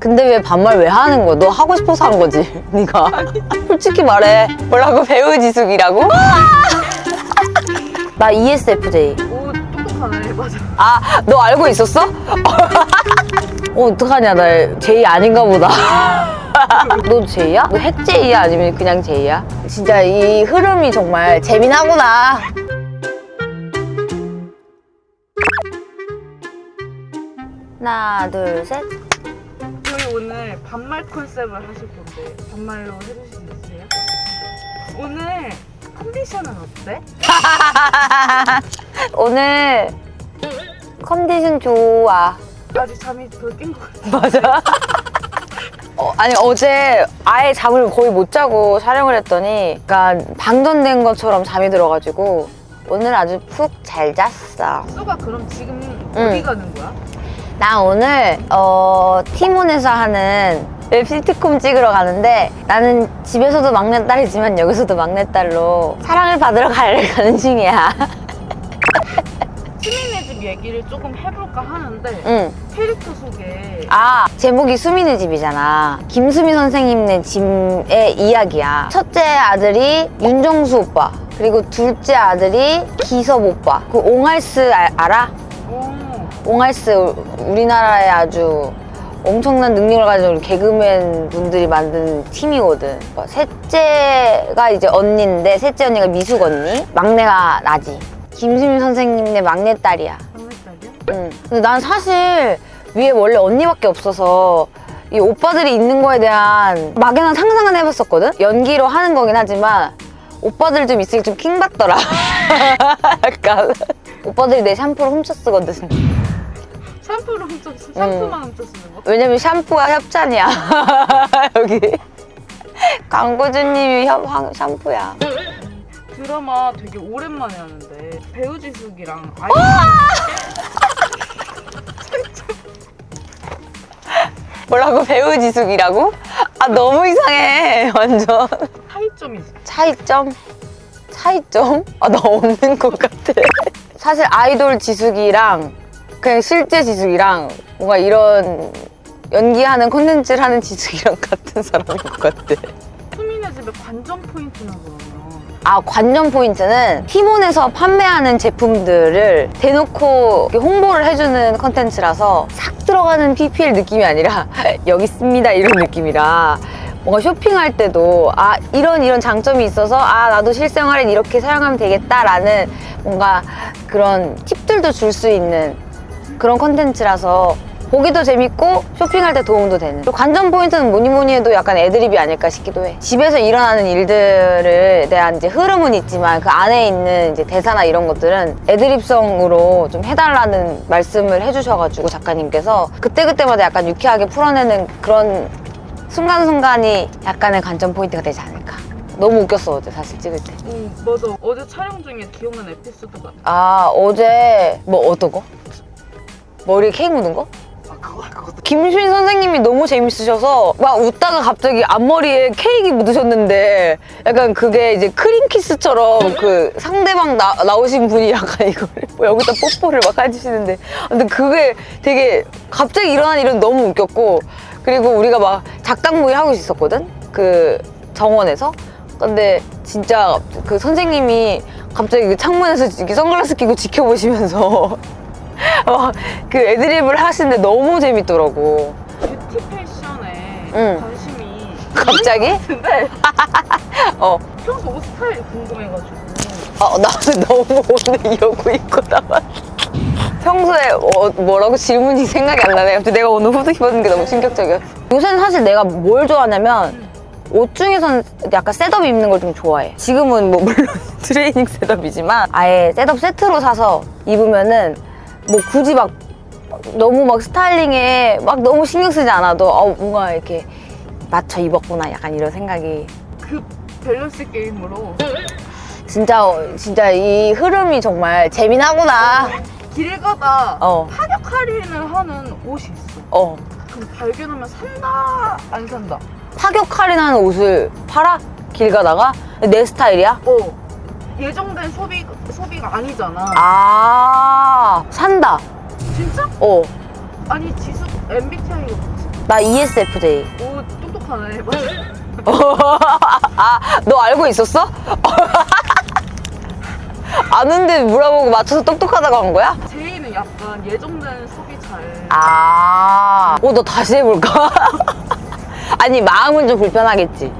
근데 왜 반말 왜 하는 거야? 너 하고 싶어서 한 거지, 네가. 솔직히 말해. 뭐라고 배우 지숙이라고? 나 E ESFJ. 오 똑똑하네 맞아 아, 너 알고 있었어? 어, 어떡하냐, 나 J 아닌가 보다. 너 J야? 너 핵J야? 아니면 그냥 J야? 진짜 이 흐름이 정말 재미나구나. 하나, 둘, 셋. 오늘 반말 컨셉을 하실 건데 반말로 해주실 수 있으세요? 오늘 컨디션은 어때? 오늘 컨디션 좋아. 아직 잠이 덜 깬 것 같아 맞아. 어, 아니 어제 아예 잠을 거의 못 자고 촬영을 했더니 약간 방전된 것처럼 잠이 들어가지고 오늘 아주 푹 잘 잤어. 수가 그럼 지금 응. 어디 가는 거야? 나 오늘 어, 티몬에서 하는 웹 시트콤 찍으러 가는데 나는 집에서도 막내딸이지만 여기서도 막내딸로 사랑을 받으러 갈 가는 중이야. 수미네 집 얘기를 조금 해볼까 하는데 응. 캐릭터 소개 아 제목이 수미네 집이잖아 김수미 선생님네 집의 이야기야 첫째 아들이 윤정수 오빠 그리고 둘째 아들이 기섭 오빠 그 옹알스 알, 알아? 오, 옹알스 우리나라에 아주 엄청난 능력을 가진 개그맨 분들이 만든 팀이거든 뭐 셋째가 이제 언니인데 셋째 언니가 미숙 언니 막내가 나지 김수미 선생님네 막내딸이야 막내딸이야? 응. 근데 난 사실 위에 원래 언니밖에 없어서 이 오빠들이 있는 거에 대한 막연한 상상은 해봤었거든? 연기로 하는 거긴 하지만 오빠들 좀 있으니 좀 킹받더라. 약간. 오빠들이 내 샴푸를 훔쳐 쓰거든. 샴푸를 훔쳐 샴푸만 훔쳐 쓰는 거? 왜냐면 샴푸가 협찬이야. 여기. 광고주님이 협, 황- 샴푸야. 드라마 되게 오랜만에 하는데 배우 지숙이랑 아이 뭐라고 배우 지숙이라고? 아 너무 이상해 완전. 차이점이 있어 차이점? 차이점? 아, 나 없는 것 같아. 사실 아이돌 지숙이랑 그냥 실제 지숙이랑 뭔가 이런 연기하는 콘텐츠를 하는 지숙이랑 같은 사람인 것 같아. 수민의 집의 관전 포인트는 그러면 아, 관전 포인트는 티몬에서 판매하는 제품들을 대놓고 홍보를 해주는 컨텐츠라서 싹 들어가는 PPL 느낌이 아니라 여기 있습니다 이런 느낌이라 뭔가 쇼핑할 때도 아 이런 이런 장점이 있어서 아 나도 실생활엔 이렇게 사용하면 되겠다라는 뭔가 그런 팁들도 줄 수 있는 그런 컨텐츠라서 보기도 재밌고 쇼핑할 때 도움도 되는. 그리고 관전 포인트는 뭐니 뭐니 해도 약간 애드립이 아닐까 싶기도 해. 집에서 일어나는 일들에 대한 이제 흐름은 있지만 그 안에 있는 이제 대사나 이런 것들은 애드립성으로 좀 해달라는 말씀을 해주셔가지고 작가님께서 그때그때마다 약간 유쾌하게 풀어내는 그런 순간순간이 약간의 관전 포인트가 되지 않을까. 너무 웃겼어 어제 사실 찍을 때. 응 맞아. 어제 촬영 중에 기억나는 에피소드가 아 어제 뭐 어떤 거? 머리에 케이크 묻은 거? 아 김수인 선생님이 너무 재밌으셔서 막 웃다가 갑자기 앞머리에 케이크 묻으셨는데 약간 그게 이제 크림 키스처럼 그 상대방 나, 나오신 분이 약간 이걸 뭐 여기다 뽀뽀를 막 해주시는데. 근데 그게 되게 갑자기 일어난 일은 너무 웃겼고 그리고 우리가 막 작당 모의 하고 있었거든? 그 정원에서? 근데 진짜 그 선생님이 갑자기 그 창문에서 선글라스 끼고 지켜보시면서 막그 애드립을 하시는데 너무 재밌더라고. 뷰티 패션에 응. 관심이 갑자기? 근데 어. 평소 옷 스타일이 궁금해가지고 아, 나는 너무 오늘 이러고 입고 나왔어. 평소에 어, 뭐라고 질문이 생각이 안 나네. 갑자기 내가 오늘 후드 입었는 게 너무 충격적이었어. 요새는 사실 내가 뭘 좋아하냐면 옷 중에서는 약간 setup 입는 걸 좀 좋아해. 지금은 뭐 물론 트레이닝 setup이지만 아예 setup 세트로 사서 입으면은 뭐 굳이 막 너무 막 스타일링에 막 너무 신경 쓰지 않아도 어, 뭔가 이렇게 맞춰 입었구나 약간 이런 생각이 그 밸런스 게임으로 진짜 진짜 이 흐름이 정말 재미나구나. 길 가다 어, 파격 할인을 하는 옷이 있어 어. 그럼 발견하면 산다 안 산다 파격 할인하는 옷을 팔아? 길 가다가? 내 스타일이야? 어 예정된 소비, 소비가 아니잖아 아, 산다. 진짜? 어. 아니 지수 MBTI가 뭐지? 나 ESFJ. 오 똑똑하네. 맞아. 아, 너 알고 있었어? 아는데 물어보고 맞춰서 똑똑하다고 한 거야? 제이는 약간 예정된 소비 잘. 아, 어, 너 다시 해볼까? 아니, 마음은 좀 불편하겠지.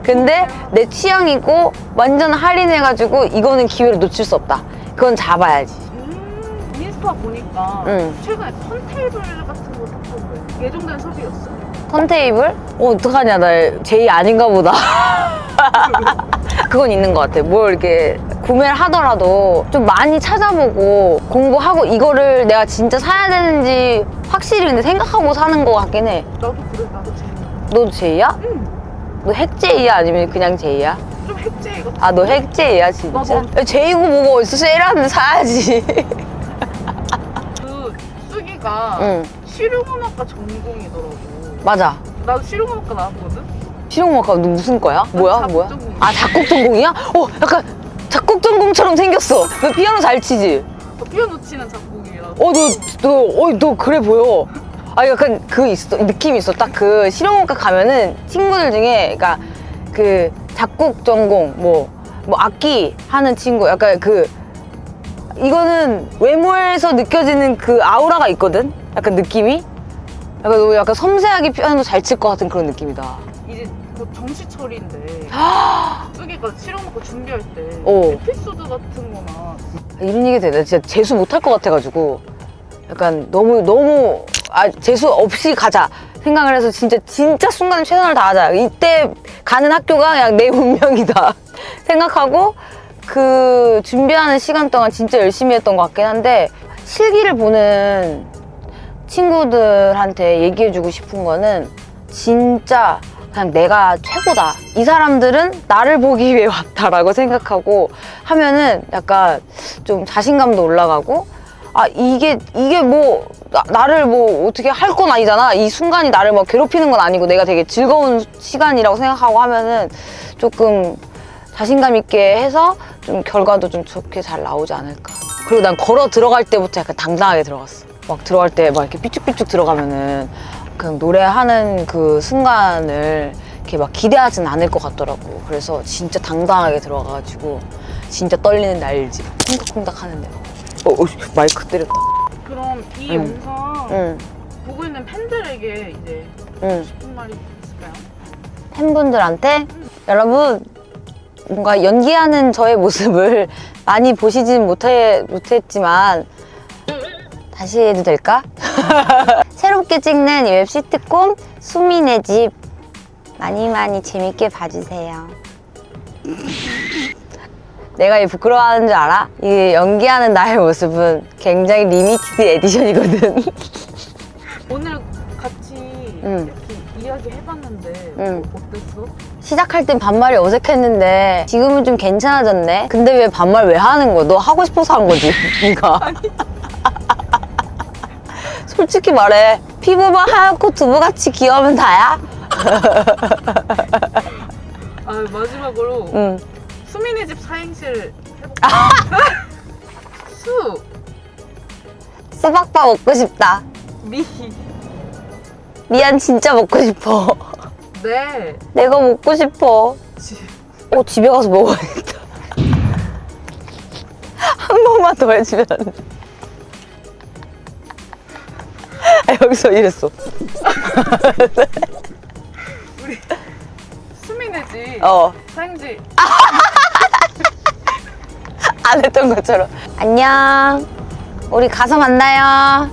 아, 근데 내 취향이고 완전 할인해가지고 이거는 기회를 놓칠 수 없다. 그건 잡아야지. 음, 인스타 보니까 응. 최근에 턴테이블 같은 거 샀던데 예정된 소비였어. 턴테이블? 어, 어떡하냐. 나 제이 아닌가 보다. 그건 있는 것 같아. 뭘 이렇게 구매를 하더라도 좀 많이 찾아보고 공부하고 이거를 내가 진짜 사야 되는지 확실히 근데 생각하고 사는 것 같긴 해. 나도 그래, 나도 제이. 너도 제이야? 응. 너 핵제이야? 아니면 그냥 제이야? 좀 핵제이 같은. 아, 너 핵제이야, 진짜? 나도. 제이고 뭐고 어디서 세일하는데 사야지. 그 수기가 응, 실용음악과 전공이더라고. 맞아. 나도 실용음악과 나왔거든. 실용음악과 너 무슨 거야? 뭐야? 작곡 뭐야? 전공이야. 아, 작곡 전공이야? 어, 약간 작곡 전공처럼 생겼어. 너 피아노 잘 치지? 어, 피아노 치는 작곡이라서. 어, 너, 너, 어, 너 그래 보여. 아, 약간 그 있어, 느낌이 있어. 딱 그 실용음악과 가면은 친구들 중에, 그니까 그 작곡 전공, 뭐, 뭐 악기 하는 친구, 약간 그, 이거는 외모에서 느껴지는 그 아우라가 있거든? 약간 느낌이? 약간 너 약간 섬세하게 피아노 잘 칠 것 같은 그런 느낌이다. 이제 곧 정시철인데 수기가 실용음악과 준비할 때 어. 에피소드 같은 거나 이런 얘기 되나 진짜 재수 못할 것 같아가지고 약간 너무 너무 아 재수 없이 가자. 생각을 해서 진짜 진짜 순간 최선을 다하자. 이때 가는 학교가 그냥 내 운명이다. 생각하고 그 준비하는 시간 동안 진짜 열심히 했던 것 같긴 한데 실기를 보는 친구들한테 얘기해주고 싶은 거는 진짜 그냥 내가 최고다. 이 사람들은 나를 보기 위해 왔다라고 생각하고 하면은 약간 좀 자신감도 올라가고 아 이게 이게 뭐 나, 를뭐 어떻게 할 건 아니잖아. 이 순간이 나를 막 괴롭히는 건 아니고 내가 되게 즐거운 시간이라고 생각하고 하면은 조금 자신감 있게 해서 좀 결과도 좀 좋게 잘 나오지 않을까. 그리고 난 걸어 들어갈 때부터 약간 당당하게 들어갔어. 막 들어갈 때 막 이렇게 삐쭉삐쭉 들어가면은 그냥 노래하는 그 순간을 이렇게 막 기대하진 않을 것 같더라고. 그래서 진짜 당당하게 들어가가지고 진짜 떨리는 날 알지? 콩닥콩닥 하는데. 어, 어, 마이크 때렸다. 그럼 이 응. 영상 응, 보고 있는 팬들에게 이제 응. 싶은 말이 있을까요? 팬분들한테 여러분 뭔가 연기하는 저의 모습을 많이 보시진 못해, 못했지만 다시 해도 될까? 새롭게 찍는 이 웹 시트콤 수민의 집 많이 많이 재밌게 봐주세요. 내가 이 부끄러워하는 줄 알아? 이 연기하는 나의 모습은 굉장히 limited edition이거든. 오늘 같이 응. 이렇게 이야기 해봤는데 응. 어땠어? 시작할 땐 반말이 어색했는데 지금은 좀 괜찮아졌네. 근데 왜 반말 왜 하는 거야? 너 하고 싶어서 한 거지, 네가. 솔직히 말해. 피부만 하얗고 두부같이 귀여우면 다야? 아 마지막으로 응. 수민의 집 사행실 해볼까? 수, 수박바 먹고 싶다. 미, 미안 진짜 먹고 싶어. 네, 내가 먹고 싶어. 지. 어 집에 가서 먹어야겠다. 한 번만 더 해주면. 아, 여기서 이랬어. 수민의 집 어. 사행시 안 했던 것처럼. 안녕. 우리 가서 만나요.